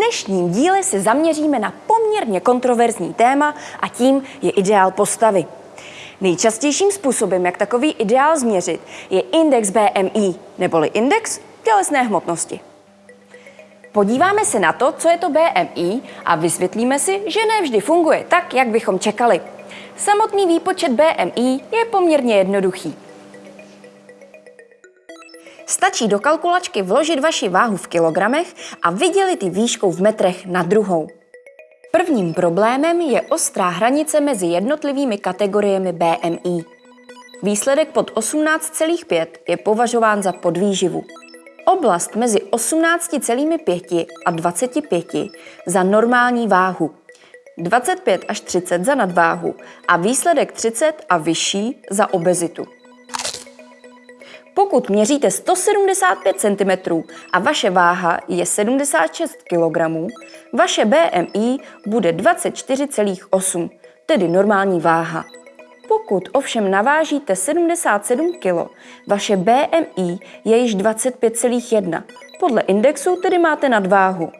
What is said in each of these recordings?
dnešním díle se zaměříme na poměrně kontroverzní téma a tím je ideál postavy. Nejčastějším způsobem, jak takový ideál změřit, je index BMI, neboli index tělesné hmotnosti. Podíváme se na to, co je to BMI a vysvětlíme si, že ne vždy funguje tak, jak bychom čekali. Samotný výpočet BMI je poměrně jednoduchý. Stačí do kalkulačky vložit vaši váhu v kilogramech a vydělit ji výškou v metrech na druhou. Prvním problémem je ostrá hranice mezi jednotlivými kategoriemi BMI. Výsledek pod 18,5 je považován za podvýživu. Oblast mezi 18,5 a 25 za normální váhu, 25 až 30 za nadváhu a výsledek 30 a vyšší za obezitu. Pokud měříte 175 cm a vaše váha je 76 kg, vaše BMI bude 24,8, tedy normální váha. Pokud ovšem navážíte 77 kg, vaše BMI je již 25,1. Podle indexu tedy máte nadváhu.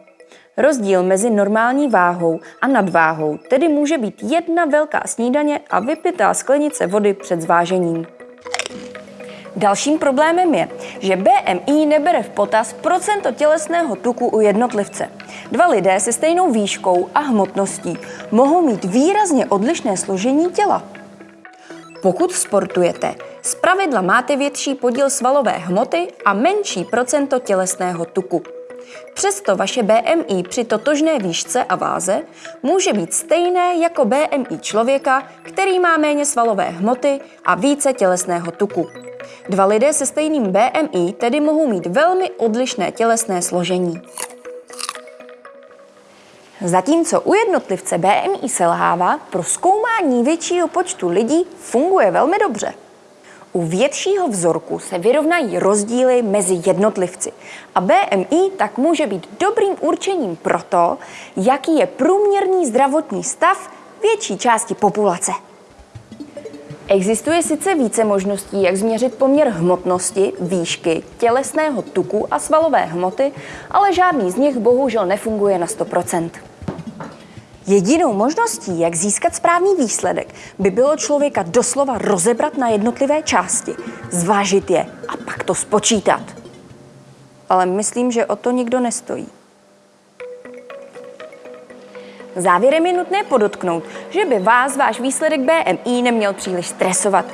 Rozdíl mezi normální váhou a nadváhou tedy může být jedna velká snídaně a vypitá sklenice vody před zvážením. Dalším problémem je, že BMI nebere v potaz procento tělesného tuku u jednotlivce. Dva lidé se stejnou výškou a hmotností mohou mít výrazně odlišné složení těla. Pokud sportujete, zpravidla máte větší podíl svalové hmoty a menší procento tělesného tuku. Přesto vaše BMI při totožné výšce a váze může být stejné jako BMI člověka, který má méně svalové hmoty a více tělesného tuku. Dva lidé se stejným BMI tedy mohou mít velmi odlišné tělesné složení. Zatímco u jednotlivce BMI selhává, pro zkoumání většího počtu lidí funguje velmi dobře. U většího vzorku se vyrovnají rozdíly mezi jednotlivci a BMI tak může být dobrým určením pro to, jaký je průměrný zdravotní stav větší části populace. Existuje sice více možností, jak změřit poměr hmotnosti, výšky, tělesného tuku a svalové hmoty, ale žádný z nich bohužel nefunguje na 100%. Jedinou možností, jak získat správný výsledek, by bylo člověka doslova rozebrat na jednotlivé části, zvážit je a pak to spočítat. Ale myslím, že o to nikdo nestojí. Závěrem je nutné podotknout, že by vás váš výsledek BMI neměl příliš stresovat.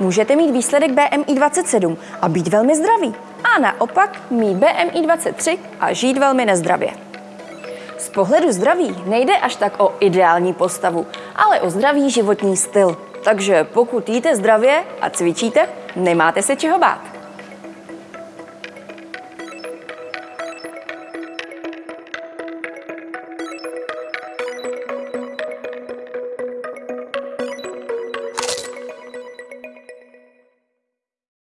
Můžete mít výsledek BMI 27 a být velmi zdravý, a naopak mít BMI 23 a žít velmi nezdravě. Z pohledu zdraví nejde až tak o ideální postavu, ale o zdravý životní styl. Takže pokud jíte zdravě a cvičíte, nemáte se čeho bát.